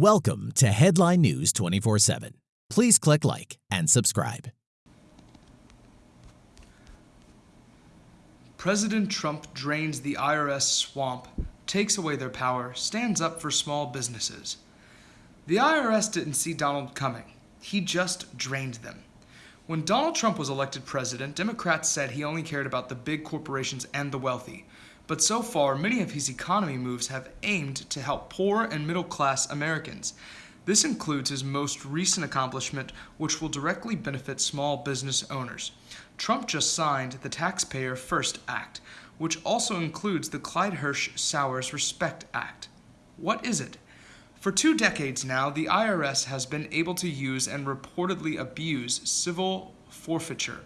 Welcome to Headline News 24 7. Please click like and subscribe. President Trump drains the IRS swamp, takes away their power, stands up for small businesses. The IRS didn't see Donald coming, he just drained them. When Donald Trump was elected president, Democrats said he only cared about the big corporations and the wealthy. But so far, many of his economy moves have aimed to help poor and middle class Americans. This includes his most recent accomplishment, which will directly benefit small business owners. Trump just signed the Taxpayer First Act, which also includes the Clyde Hirsch Sowers Respect Act. What is it? For two decades now, the IRS has been able to use and reportedly abuse civil forfeiture,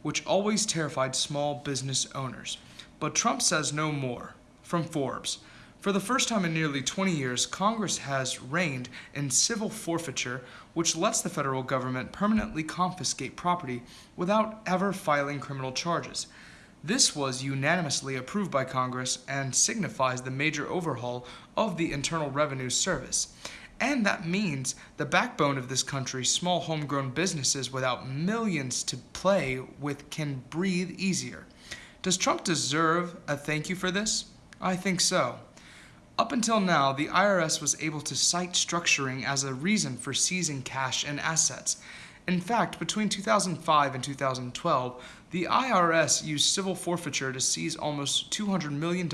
which always terrified small business owners. But Trump says no more. From Forbes. For the first time in nearly 20 years, Congress has reigned in civil forfeiture, which lets the federal government permanently confiscate property without ever filing criminal charges. This was unanimously approved by Congress and signifies the major overhaul of the Internal Revenue Service. And that means the backbone of this country, small homegrown businesses without millions to play with, can breathe easier. Does Trump deserve a thank you for this? I think so. Up until now, the IRS was able to cite structuring as a reason for seizing cash and assets. In fact, between 2005 and 2012, the IRS used civil forfeiture to seize almost $200 million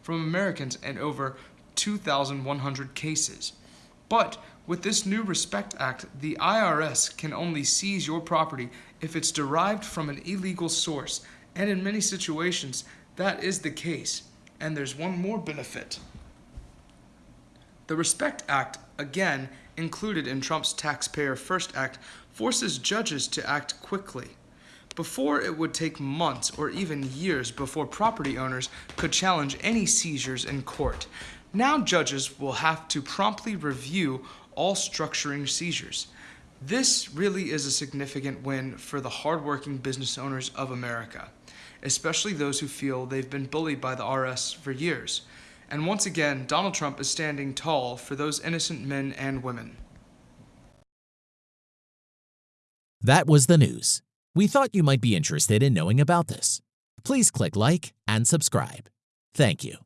from Americans in over 2,100 cases. But with this new Respect Act, the IRS can only seize your property if it's derived from an illegal source and in many situations, that is the case. And there's one more benefit. The Respect Act, again included in Trump's Taxpayer First Act, forces judges to act quickly. Before, it would take months or even years before property owners could challenge any seizures in court. Now, judges will have to promptly review all structuring seizures. This really is a significant win for the hardworking business owners of America especially those who feel they've been bullied by the IRS for years. And once again, Donald Trump is standing tall for those innocent men and women. That was the news. We thought you might be interested in knowing about this. Please click like and subscribe. Thank you.